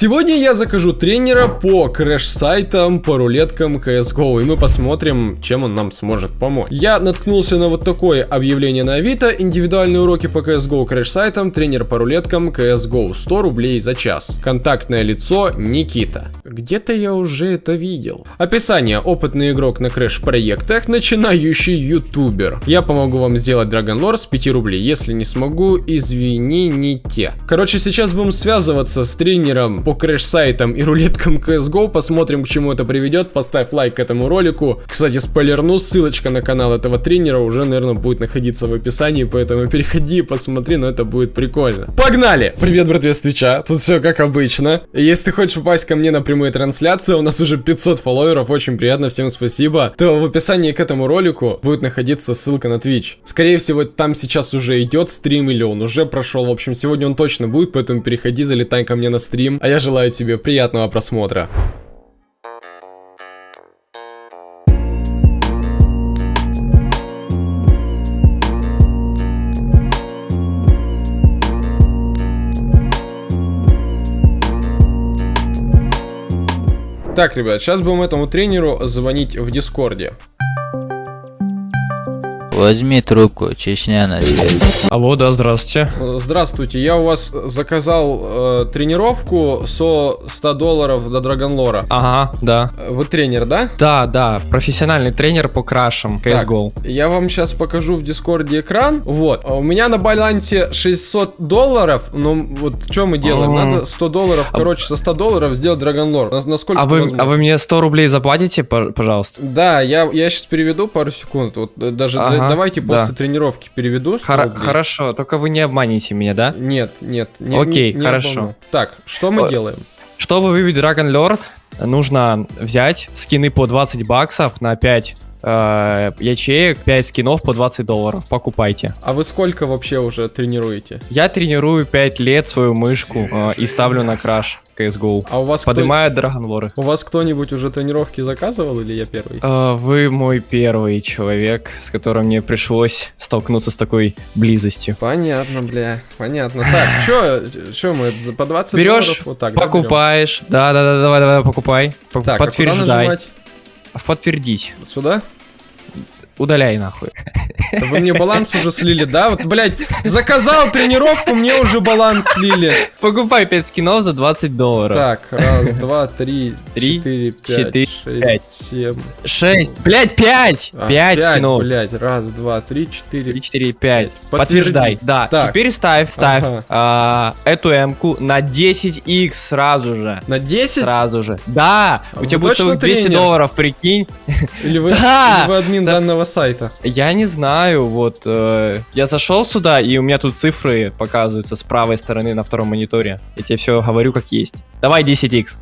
Сегодня я закажу тренера по crash-сайтам, по рулеткам CSGO, и мы посмотрим, чем он нам сможет помочь. Я наткнулся на вот такое объявление на Авито, индивидуальные уроки по CSGO crash-сайтам, тренер по рулеткам CSGO, 100 рублей за час. Контактное лицо Никита. Где-то я уже это видел. Описание. Опытный игрок на crash-проектах, начинающий ютубер. Я помогу вам сделать Dragon Lore с 5 рублей. Если не смогу, извините. Короче, сейчас будем связываться с тренером по crash-сайтам и рулеткам CSGO. Посмотрим, к чему это приведет. Поставь лайк этому ролику. Кстати, спойлерну, ссылочка на канал этого тренера уже, наверное, будет находиться в описании, поэтому переходи и посмотри, но это будет прикольно. Погнали! Привет, братве с Твича. Тут все как обычно. Если ты хочешь попасть ко мне на прямые трансляции, у нас уже 500 фолловеров, очень приятно, всем спасибо. То в описании к этому ролику будет находиться ссылка на Twitch. Скорее всего, там сейчас уже идет стрим или он уже прошел. В общем, сегодня он точно будет, поэтому переходи, залетай ко мне на стрим. А я желаю тебе приятного просмотра. Так, ребят, сейчас будем этому тренеру звонить в Дискорде. Возьми трубку, Чечня на связи. Алло, да, здравствуйте. Э, Здравствуйте, я у вас заказал э, тренировку со 100 долларов до Dragon Lore а. Ага, да. Вы тренер, да? Да, да, профессиональный тренер по крашам CSGO. Так, я вам сейчас покажу в Дискорде экран. Вот, а у меня на балансе 600 долларов. Ну, вот что мы делаем? М. Надо 100 долларов, короче, со 100 долларов сделать Dragon Lore. Нас- Насколько А вы, возможно? а вы мне 100 рублей заплатите, пожалуйста? Да, я, я сейчас переведу пару секунд. Вот э, даже Ага, давайте да. после тренировки переведу. 100 Хора- рублей. хорошо, только вы не обманите меня, да? Нет, нет, не, Окей, не- не хорошо. обману. Так, что мы О, делаем? Чтобы выбить Dragon Lore, нужно взять скины по 20 баксов на 5 э, ячеек, 5 скинов по 20 долларов. Покупайте. А вы сколько вообще уже тренируете? Я тренирую 5 лет свою мышку э, и ставлю на краш CSGO. А у вас кто- Поднимаю Dragon Lore. У вас кто-нибудь уже тренировки заказывал или я первый? Э, Вы мой первый человек, с которым мне пришлось столкнуться с такой близостью. Понятно, бля, понятно. Так, чё, чё мы по 20 Берешь, долларов вот так покупаешь. Да, да, да, давай, давай, покупай. Так, а куда Подтверждай. нажимать? Подтвердить. Вот Сюда? Удаляй нахуй. Вы мне баланс уже слили, да? Вот, блядь, заказал тренировку, мне уже баланс слили. Покупай 5 скинов за 20 долларов. Так, раз, два, три, Три, четыре, четыре, пять, пять. шесть, семь. 6. Блять, 5! а, 5 пять, скинов. блядь, раз, два, три, четыре. 3, 4, 5. Подтверди. Подтверждай. Да. Так. Теперь ставь, ставь Ага. а, эту М-ку на 10x сразу же. На 10? Сразу же. Да! У Вы тебя будет целых 200 тренер? долларов, прикинь. Или вы, Да! или вы админ Да. данного сайта? Я не знаю, вот э, я зашел сюда, и у меня тут цифры показываются с правой стороны на втором мониторе. Я тебе все говорю как есть. Давай 10x.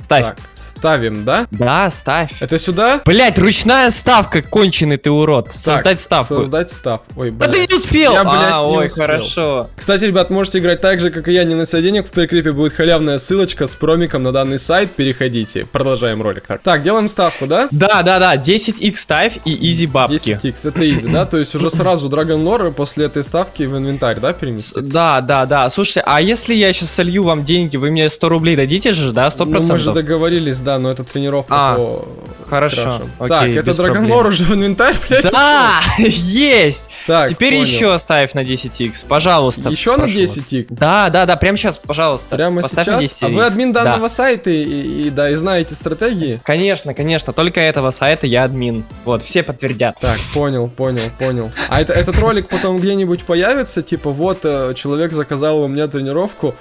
Ставь. Так, ставим, да? Да, ставь. Это сюда? Блять, ручная ставка, конченый ты урод. Создать Так, ставку. Создать став. Ой, Да блядь. ты не успел! Я, блядь, а, не ой, успел. хорошо. Кстати, ребят, можете играть так же, как и я, не нося денег. В прикрепе будет халявная ссылочка с промиком на данный сайт. Переходите. Продолжаем ролик. Так, так делаем ставку, да? Да, да, да, 10x ставь и изи бабки. 10x, это изи, да? То есть уже сразу Dragon Lore после этой ставки в инвентарь, да, переместить? Да, да, да. Слушайте, а если я сейчас солью вам деньги, вы мне 100 рублей дадите же, да? 100%? Ну, мы же договорились, да, но это тренировка А, по хорошо, крашам. окей, Так, это. Lore уже в инвентарь, блядь? Да, есть! Так, Теперь понял. еще ставь на 10x, пожалуйста. Еще на прошу вас. 10x? Да, да, да, прямо сейчас, пожалуйста. Прямо Поставь сейчас? 10 А вы админ Да. данного сайта и, и- и, да, и знаете стратегии? Конечно, конечно, только этого сайта я админ. Вот, все подтвердят. Так, понял, понял, понял. А это, этот ролик потом где-нибудь появится? Типа, вот, э, человек заказал у меня тренировку.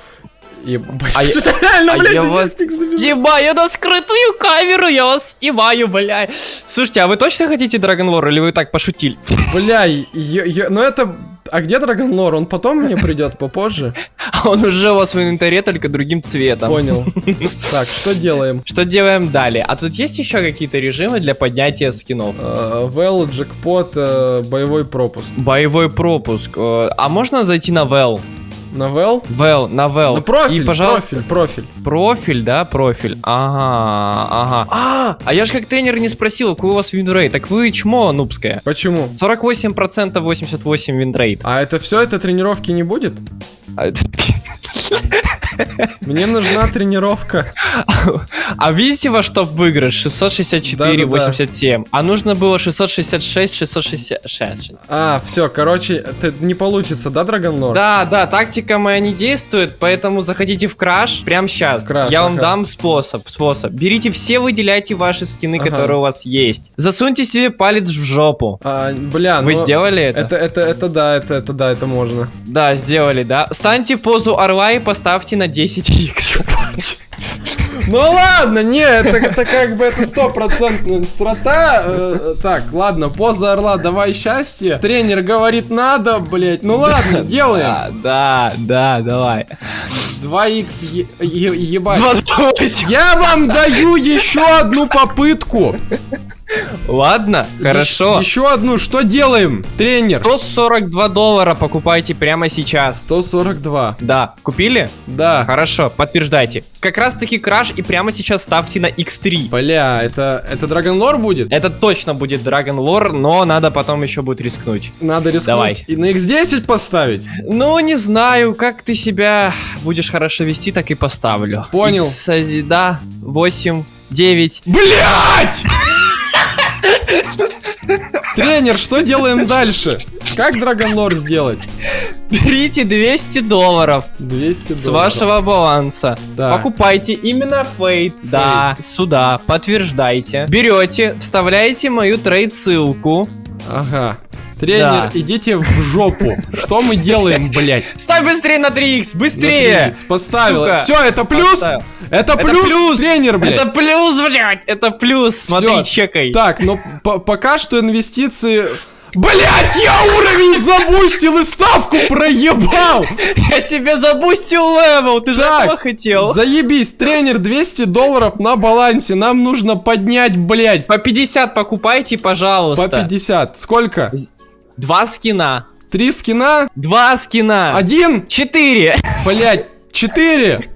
И, А я- реально, а блядь, я вас 10 забежал? Снимаю на скрытую камеру, я вас снимаю, бля. Слушайте, а вы точно хотите Dragon War или вы так пошутили? Бля, я- я- ну это... А где Dragon Lore? Он потом мне придет, попозже? А Он уже у вас в инвентаре, только другим цветом. Понял. Так, что делаем? Что делаем далее? А тут есть еще какие-то режимы для поднятия скинов? Э, Вэл, джекпот, э, боевой пропуск. Боевой пропуск. э, А можно зайти на Вэл? На Вэл? Вэл, на Вэл. На профиль, И, пожалуйста, профиль, профиль. Профиль, да, профиль. Ага, ага. А, а я же как тренер не спросил, какой у вас winrate. Так вы чмо нубское. Почему? 48% 88 винрейт. А это все, это тренировки не будет? Мне нужна тренировка. А видите во что выигрыш? 664, Да-да-да. 87. А нужно было 666, 666. А, все, короче, не получится, да, Драгонлор? Да, да, тактика моя не действует, поэтому заходите в краш прямо сейчас. Я вам дам способ, способ. Берите все, выделяйте ваши скины, которые у вас есть. Засуньте себе палец в жопу. А, бля, Вы ну, сделали это? Это, это, это да, это, это да, это можно. Да, сделали, да. Станьте в позу орла и поставьте на 10 х Ну ладно, не, это, это как бы это стопроцентная страта. Э, так, ладно, поза орла, давай счастье. Тренер говорит надо, блять. Ну ладно, делаем. Да, да, да, давай. 2х е- е- ебать. 28. Я вам даю еще одну попытку. Ладно, хорошо. Еще одну. Что делаем, тренер? 142 доллара покупайте прямо сейчас. 142. Да, купили? Да. Хорошо, подтверждайте. Как раз таки краш и прямо сейчас ставьте на X3. Бля, это, это Драгонлор будет? Это точно будет Dragon Lore, но надо потом еще будет рискнуть. Надо рискнуть. Давай. И на X10 поставить? Ну, не знаю, как ты себя будешь хорошо вести, так и поставлю. Понял. X, э, да, 8, 9. Блять! Тренер, что делаем дальше? Как Драгонлор сделать? Берите 200 долларов 200 с долларов. вашего баланса. Да. Покупайте именно фейт. Да, сюда, подтверждайте. Берете, вставляете мою трейд ссылку. Ага. Тренер, Да. идите в жопу. Что мы делаем, блять? Ставь быстрее на 3х, быстрее! Поставил. Сука. Все, это плюс? Поставил. Это Это плюс, плюс! тренер, блядь. Это плюс, блядь! Это плюс! Смотри, Всё. чекай. Так, но по- пока что инвестиции... Блять, я уровень забустил и ставку проебал! Я тебе забустил level, ты же этого хотел. Заебись, тренер, 200 долларов на балансе, нам нужно поднять, блять, По 50 покупайте, по пожалуйста. 50. Сколько? Два скина. Три скина? Два скина. Один? Четыре. Блять, четыре?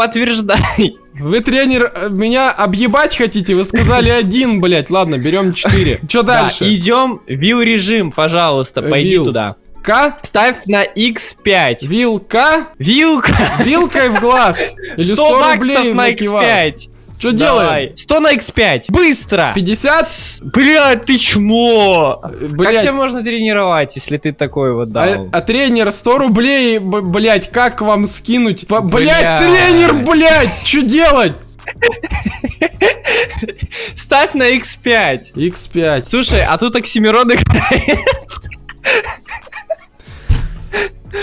Подтверждай. Вы, тренер, э, меня объебать хотите? Вы сказали один, блять. Ладно, берем четыре. Че Да, дальше? идем вил режим, пожалуйста, пойди Вил. туда. К? Ставь на X5. Вилка? Вилка. Вилкой в глаз? Или 100 100 баксов рублей на накивал? X5. Что делаем? 100 на X5. Быстро. 50? Блядь, ты чмо. Как Блять. тебя можно тренировать, если ты такой вот А, дал? а тренер 100 рублей, блять, как вам скинуть? Блять, Блядь. тренер, блять, что делать? Ставь на X5. X5. Слушай, а тут Оксимирон играет.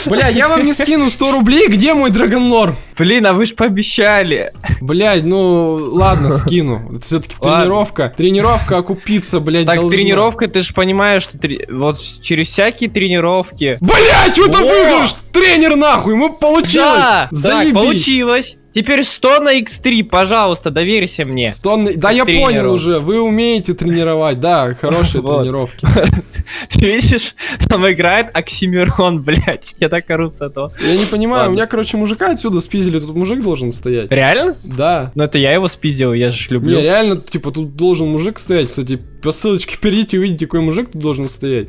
Бля, я вам не скину 100 рублей, где мой драгонлор? Блин, а вы ж пообещали. Блять, ну ладно, скину. Это все-таки тренировка. Тренировка окупиться, блять, Так, тренировка, ты же понимаешь, что тре- вот через всякие тренировки... Блять, что-то Во! выигрыш! Тренер нахуй, мы получилось! Да, так, Заебись! получилось. Теперь 100 на X3, пожалуйста, доверься мне. Стон- Да я тренеру. понял уже, вы умеете тренировать, да, хорошие тренировки. Ты видишь, там играет Оксимирон, блядь. Я так ору с этого. Я не понимаю, у меня, короче, мужика отсюда спиздили, тут мужик должен стоять. Реально? Да. Ну это я его спиздил, я же ж Не, люблю. реально, типа, тут должен мужик стоять, кстати, по ссылочке перейдите, увидите, какой мужик тут должен стоять.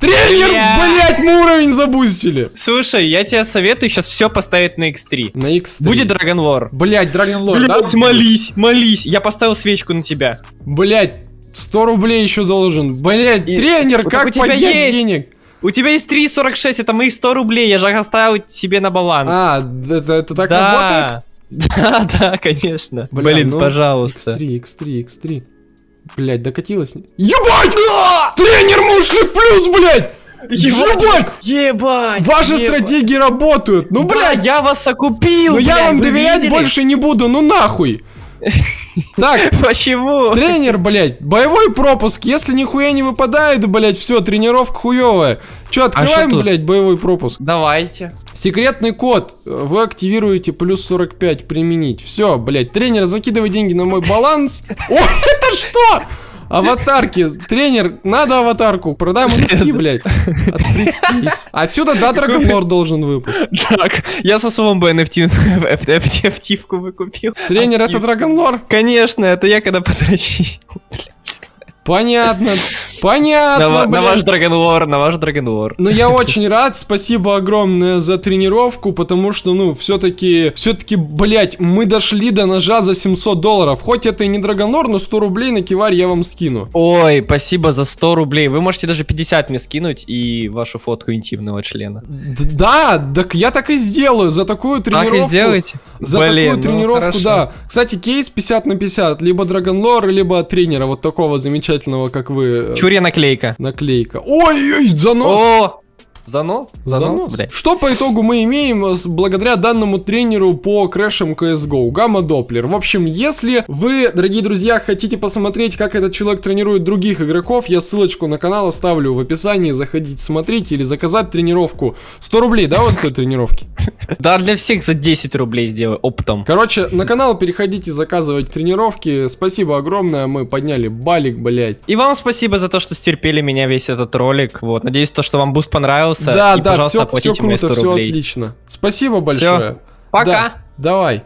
Тренер, Бля. блять, мы уровень забустили! Слушай, я тебе советую сейчас все поставить на X3. На X3. Будет Dragon Lore. Блять, Dragon Lord, да? Молись, молись. Я поставил свечку на тебя. Блять, 100 рублей еще должен. Блять, И- тренер, Вот как у тебя поднять есть. денег? У тебя есть 3,46, это мои 100 рублей, я же оставил себе на баланс. А, это, это так работает? Да, да, конечно. Бля, Блин, ну, пожалуйста. X3, X3, X3. Блять, докатилась. Ебать! Тренер, мы ушли в плюс, блять! Ебать! Ебать! Ваши ебать. стратегии работают! Ну, Да, блядь, я вас окупил, ну я вам доверять видели? больше не буду, ну нахуй! Так, Почему? тренер, блять, боевой пропуск, если нихуя не выпадает, блять, все, тренировка хуевая. Че, открываем, А тут? блять, боевой пропуск? Давайте. Секретный код. Вы активируете плюс 45 применить. Все, блять, тренер, закидывай деньги на мой баланс. О, это что? Аватарки. Тренер, надо аватарку. Продай мужики, блядь. Отпрись. Отсюда, да, Драгонлор должен выпасть. Так, я со своим NFT FT-вку выкупил. Тренер, это. Драгонлор? Конечно, это я когда подрочил. Понятно, понятно, На, на ваш Dragon War, на ваш Dragon War. Ну, я очень рад, спасибо огромное за тренировку, потому что, ну, все-таки, все-таки, блять, мы дошли до ножа за 700 долларов. Хоть это и не Драгонлор, но 100 рублей на киварь я вам скину. Ой, спасибо за 100 рублей. Вы можете даже 50 мне скинуть и вашу фотку интимного члена. Д- Да, так я так и сделаю, за такую тренировку. Так и сделайте. За Блин, такую ну, тренировку, хорошо. да. Кстати, кейс 50 на 50, либо Драгонлор, либо тренера вот такого замечательного, как вы. э, Чурья наклейка. Наклейка. Ой-ой, занос. О, занос? Занос, блядь. Что по итогу мы имеем э, с- благодаря данному тренеру по крэшам CSGO? Гамма Доплер. В общем, если вы, дорогие друзья, хотите посмотреть, как этот человек тренирует других игроков, я ссылочку на канал оставлю в описании. Заходите, смотрите или заказать тренировку. 100 рублей, да, у вас стоят тренировки? Да, для всех за 10 рублей сделаю оптом. Короче, на канал переходите заказывать тренировки. Спасибо огромное, мы подняли балик, блять. И вам спасибо за то, что стерпели меня весь этот ролик. Вот, надеюсь, то, что вам boost понравился. Да, и, да, пожалуйста, все, все круто, 100 все рублей. отлично. Спасибо большое. Пока. Да, давай.